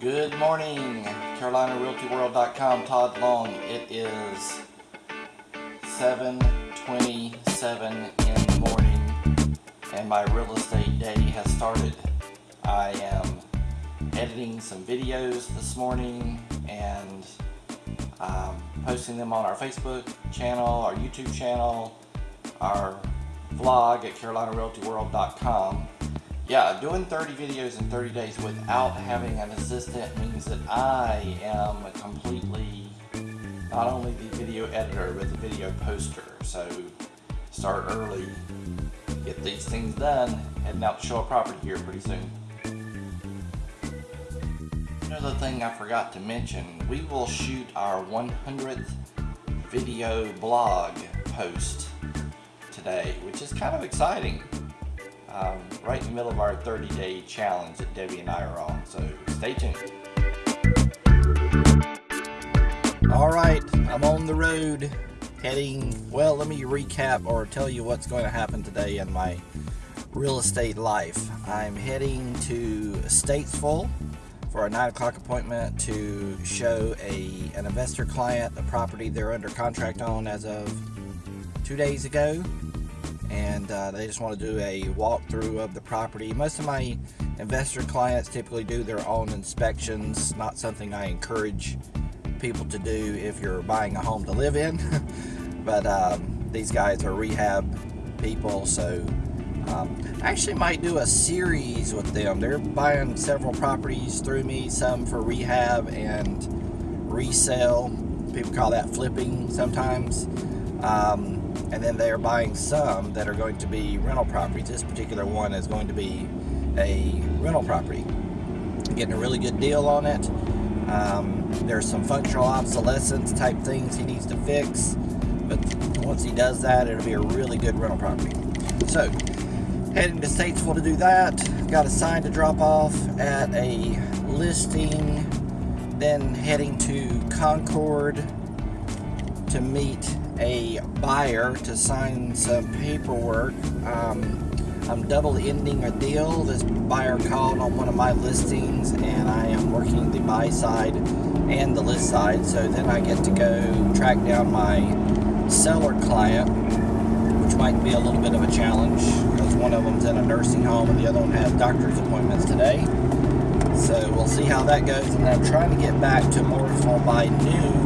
Good morning, CarolinaRealtyWorld.com, Todd Long. It is 7.27 in the morning and my real estate day has started. I am editing some videos this morning and um, posting them on our Facebook channel, our YouTube channel, our vlog at CarolinaRealtyWorld.com yeah, doing 30 videos in 30 days without having an assistant means that I am completely not only the video editor but the video poster. So start early, get these things done, out to show a property here pretty soon. Another thing I forgot to mention, we will shoot our 100th video blog post today, which is kind of exciting um, right in the middle of our 30 day challenge that Debbie and I are on. So stay tuned. All right, I'm on the road heading, well, let me recap or tell you what's going to happen today in my real estate life. I'm heading to Statesville for a 9 o'clock appointment to show a an investor client a property they're under contract on as of two days ago and uh, they just want to do a walkthrough of the property. Most of my investor clients typically do their own inspections, not something I encourage people to do if you're buying a home to live in. but um, these guys are rehab people, so um, I actually might do a series with them. They're buying several properties through me, some for rehab and resale. People call that flipping sometimes. Um, and then they are buying some that are going to be rental properties. This particular one is going to be a rental property. Getting a really good deal on it. Um, there's some functional obsolescence type things he needs to fix, but once he does that, it'll be a really good rental property. So, heading to Statesville to do that. Got a sign to drop off at a listing, then heading to Concord to meet a buyer to sign some paperwork. Um, I'm double ending a deal. This buyer called on one of my listings and I am working the buy side and the list side. So then I get to go track down my seller client, which might be a little bit of a challenge because one of them's in a nursing home and the other one has doctor's appointments today. So we'll see how that goes. And I'm trying to get back to Mooresville by noon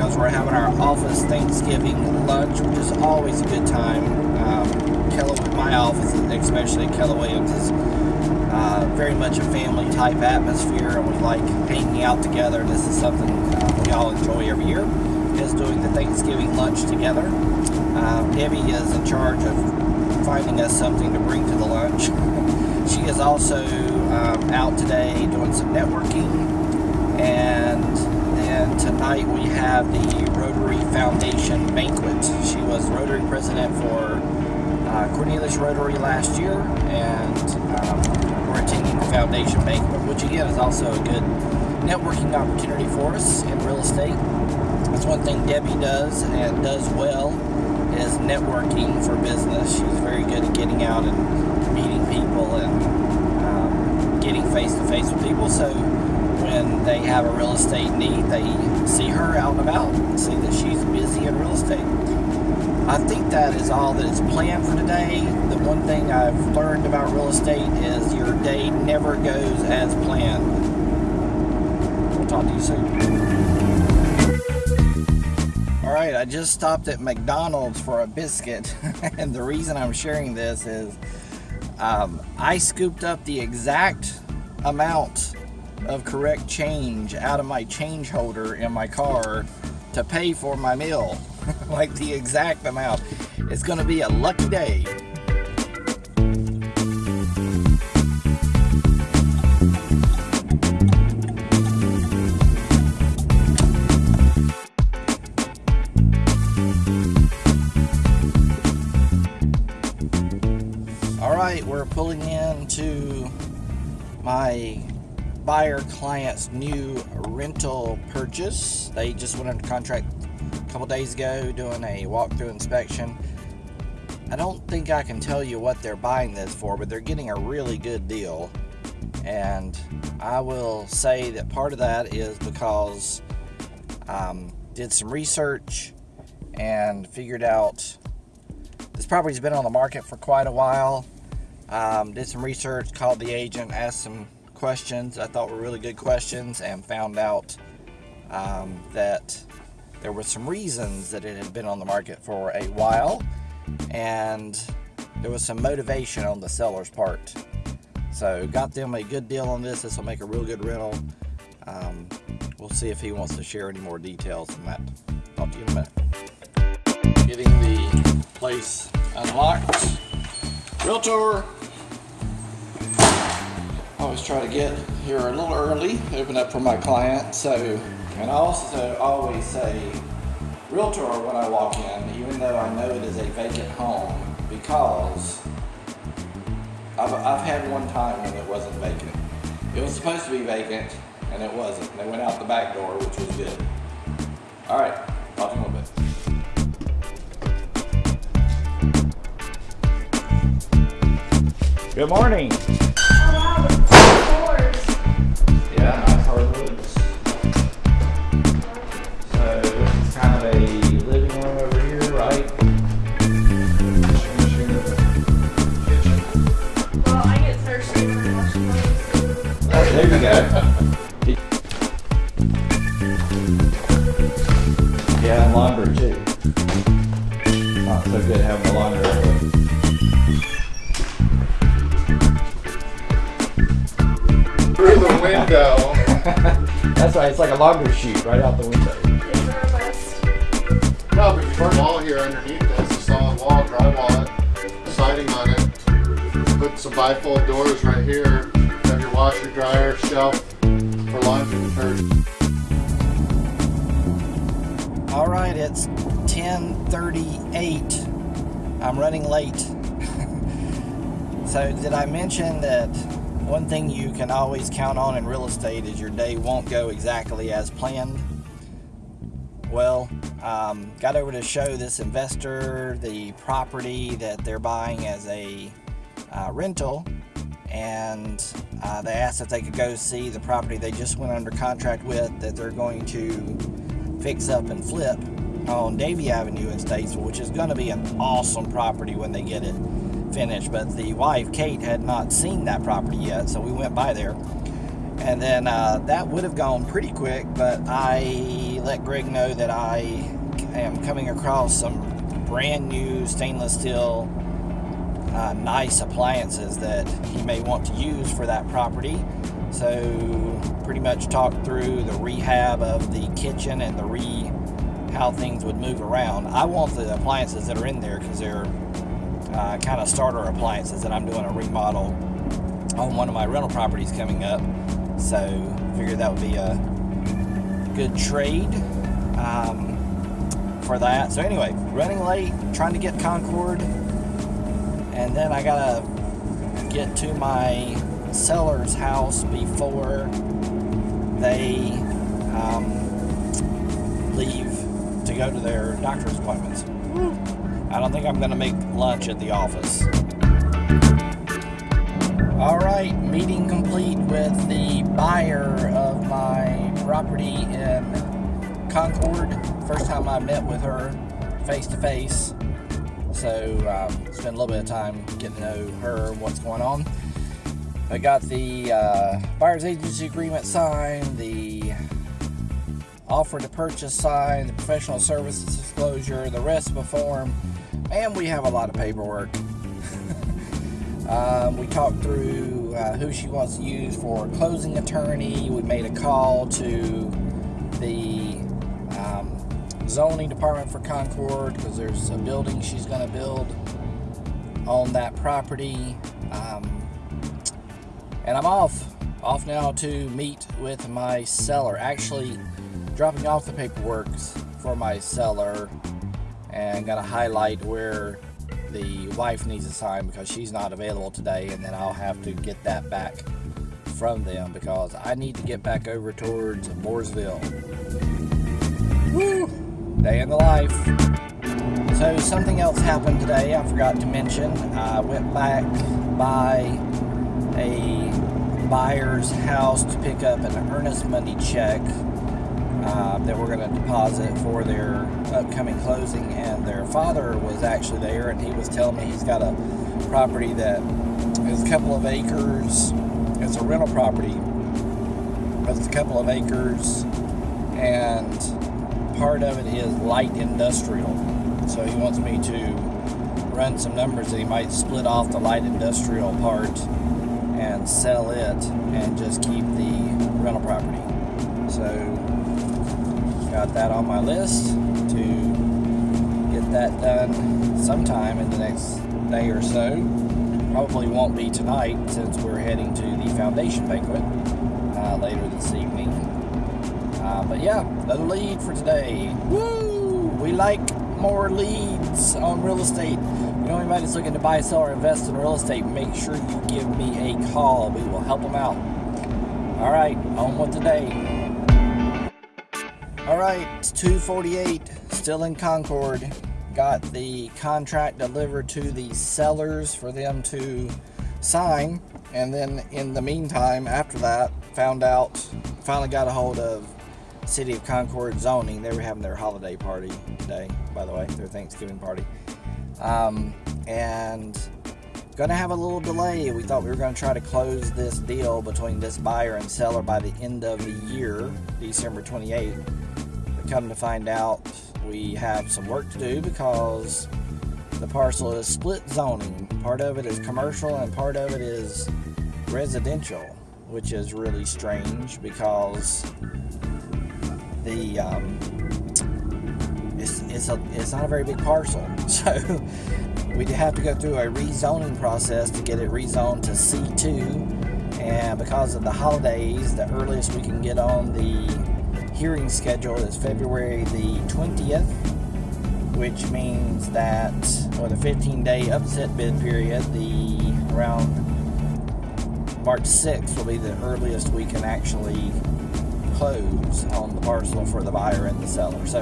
because we're having our office Thanksgiving lunch, which is always a good time. Um, my office, especially Keller Williams, is uh, very much a family type atmosphere, and we like hanging out together. This is something uh, we all enjoy every year, is doing the Thanksgiving lunch together. Um, Debbie is in charge of finding us something to bring to the lunch. she is also um, out today doing some networking and and tonight we have the Rotary Foundation Banquet. She was Rotary President for uh, Cornelius Rotary last year, and um, we're attending the Foundation Banquet, which again is also a good networking opportunity for us in real estate. That's one thing Debbie does and does well is networking for business. She's very good at getting out and meeting people and um, getting face to face with people. So when they have a real estate need, they see her out and about, see that she's busy in real estate. I think that is all that is planned for today. The one thing I've learned about real estate is your day never goes as planned. We'll talk to you soon. Alright, I just stopped at McDonald's for a biscuit, and the reason I'm sharing this is um, I scooped up the exact amount of correct change out of my change holder in my car to pay for my meal. like the exact amount. It's going to be a lucky day. All right, we're pulling into my buyer client's new rental purchase. They just went under contract a couple days ago doing a walkthrough inspection. I don't think I can tell you what they're buying this for, but they're getting a really good deal. And I will say that part of that is because um, did some research and figured out this property's been on the market for quite a while. Um, did some research, called the agent, asked some questions I thought were really good questions, and found out um, that there were some reasons that it had been on the market for a while, and there was some motivation on the seller's part. So got them a good deal on this. This will make a real good rental. Um, we'll see if he wants to share any more details on that. Talk to you in a minute. Getting the place unlocked. Realtor. Always try to get here a little early, open up for my client. So, and I also always say realtor when I walk in, even though I know it is a vacant home, because I've, I've had one time when it wasn't vacant. It was supposed to be vacant, and it wasn't. They went out the back door, which was good. All right, talk in a little bit. Good morning. There you go. Yeah, and laundry too. Not so good having the laundry. up through the window. That's right, it's like a laundry chute right out the window. These are our best. No, but your wall here underneath this, a solid wall, drywall it, siding on it. Put some bifold doors right here. Washer, dryer, shelf for laundry detergent. All right, it's 10:38. I'm running late. so, did I mention that one thing you can always count on in real estate is your day won't go exactly as planned? Well, um, got over to show this investor the property that they're buying as a uh, rental, and uh, they asked if they could go see the property they just went under contract with that they're going to fix up and flip on Davie Avenue in Statesville, which is going to be an awesome property when they get it finished. But the wife, Kate, had not seen that property yet, so we went by there. And then uh, that would have gone pretty quick, but I let Greg know that I am coming across some brand new stainless steel uh, nice appliances that he may want to use for that property. So pretty much talked through the rehab of the kitchen and the re how things would move around. I want the appliances that are in there because they're uh, kind of starter appliances that I'm doing a remodel on one of my rental properties coming up. So figured that would be a good trade um, for that. So anyway, running late, trying to get Concord, and then I gotta get to my seller's house before they um, leave to go to their doctor's appointments. I don't think I'm going to make lunch at the office. All right, meeting complete with the buyer of my property in Concord. First time I met with her face to face. So, um, spent a little bit of time getting to know her what's going on. I got the uh, buyer's agency agreement signed, the offer to purchase signed, the professional services disclosure, the rest of the form, and we have a lot of paperwork. um, we talked through uh, who she wants to use for closing attorney. We made a call to the zoning department for Concord because there's a building she's going to build on that property. Um, and I'm off. Off now to meet with my seller. Actually, dropping off the paperwork for my seller and gonna highlight where the wife needs to sign because she's not available today and then I'll have to get that back from them because I need to get back over towards Mooresville. Woo! Day in the life. So something else happened today I forgot to mention. I went back by a buyer's house to pick up an earnest money check uh, that we're going to deposit for their upcoming closing. And their father was actually there, and he was telling me he's got a property that is a couple of acres. It's a rental property, but it's a couple of acres, and part of it is light industrial. So he wants me to run some numbers that he might split off the light industrial part and sell it and just keep the rental property. So got that on my list to get that done sometime in the next day or so. Probably won't be tonight since we're heading to the foundation banquet uh, later this evening. Uh, but yeah, another lead for today. Woo! We like more leads on real estate. You know anybody that's looking to buy, sell, or invest in real estate, make sure you give me a call. We will help them out. All right, on with the day. All right, it's 248, still in Concord. Got the contract delivered to the sellers for them to sign. And then in the meantime, after that, found out, finally got a hold of City of Concord zoning. They were having their holiday party today, by the way, their Thanksgiving party. Um, and gonna have a little delay. We thought we were gonna try to close this deal between this buyer and seller by the end of the year, December 28th. But come to find out, we have some work to do because the parcel is split zoning. Part of it is commercial and part of it is residential, which is really strange because the um, it's it's a it's not a very big parcel, so we'd have to go through a rezoning process to get it rezoned to C2. And because of the holidays, the earliest we can get on the hearing schedule is February the 20th, which means that for the 15-day upset bid period, the around March 6th will be the earliest we can actually close on the parcel for the buyer and the seller. So,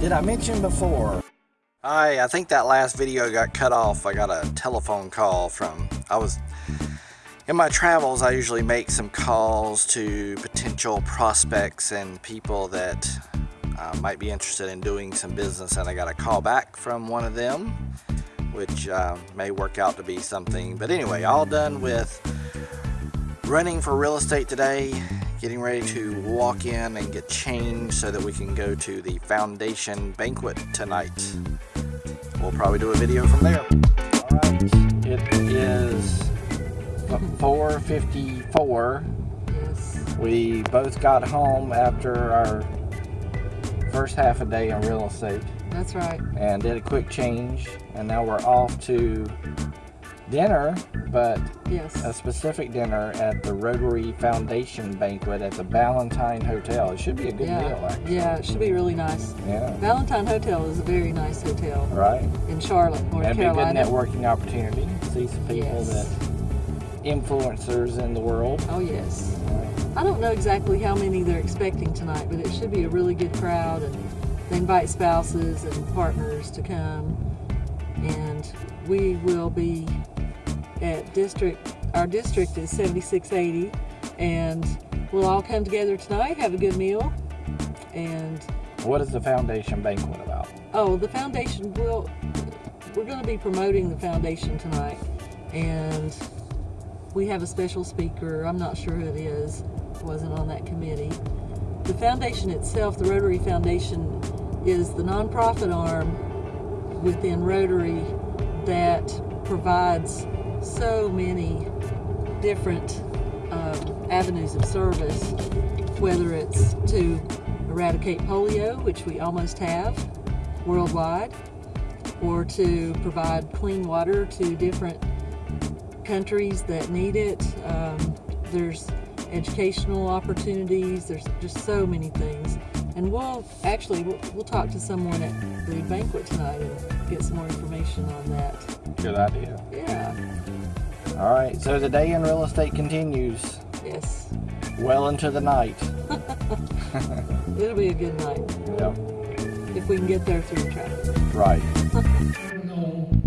did I mention before? I I think that last video got cut off. I got a telephone call from I was in my travels. I usually make some calls to potential prospects and people that uh, might be interested in doing some business, and I got a call back from one of them, which uh, may work out to be something. But anyway, all done with running for real estate today getting ready to walk in and get changed so that we can go to the foundation banquet tonight. We'll probably do a video from there. Alright, it is 4.54. Yes. We both got home after our first half a day in real estate That's right. and did a quick change and now we're off to dinner but Yes. a specific dinner at the Rotary Foundation banquet at the Ballantyne Hotel. It should be a good yeah. meal, actually. Yeah, it should be really nice. Yeah. Ballantyne Hotel is a very nice hotel Right. in Charlotte, North That'd be a good networking opportunity. See some people Yes. that influencers in the world. Oh yes. I don't know exactly how many they're expecting tonight, but it should be a really good crowd, and they invite spouses and partners to come. And we will be at district. Our district is 7680, and we'll all come together tonight, have a good meal, and What is the foundation banquet about? Oh, the foundation will. We're going to be promoting the foundation tonight, and we have a special speaker. I'm not sure who it is. Wasn't on that committee. The foundation itself, the Rotary Foundation, is the nonprofit arm within Rotary that provides so many different um, avenues of service, whether it's to eradicate polio, which we almost have worldwide, or to provide clean water to different countries that need it. Um, there's educational opportunities. There's just so many things. And we'll actually we'll, we'll talk to someone at the banquet tonight and get some more information on that. Good idea. Yeah. All right, so the day in real estate continues Yes. well into the night. It'll be a good night Yep, if we can get there through traffic. right.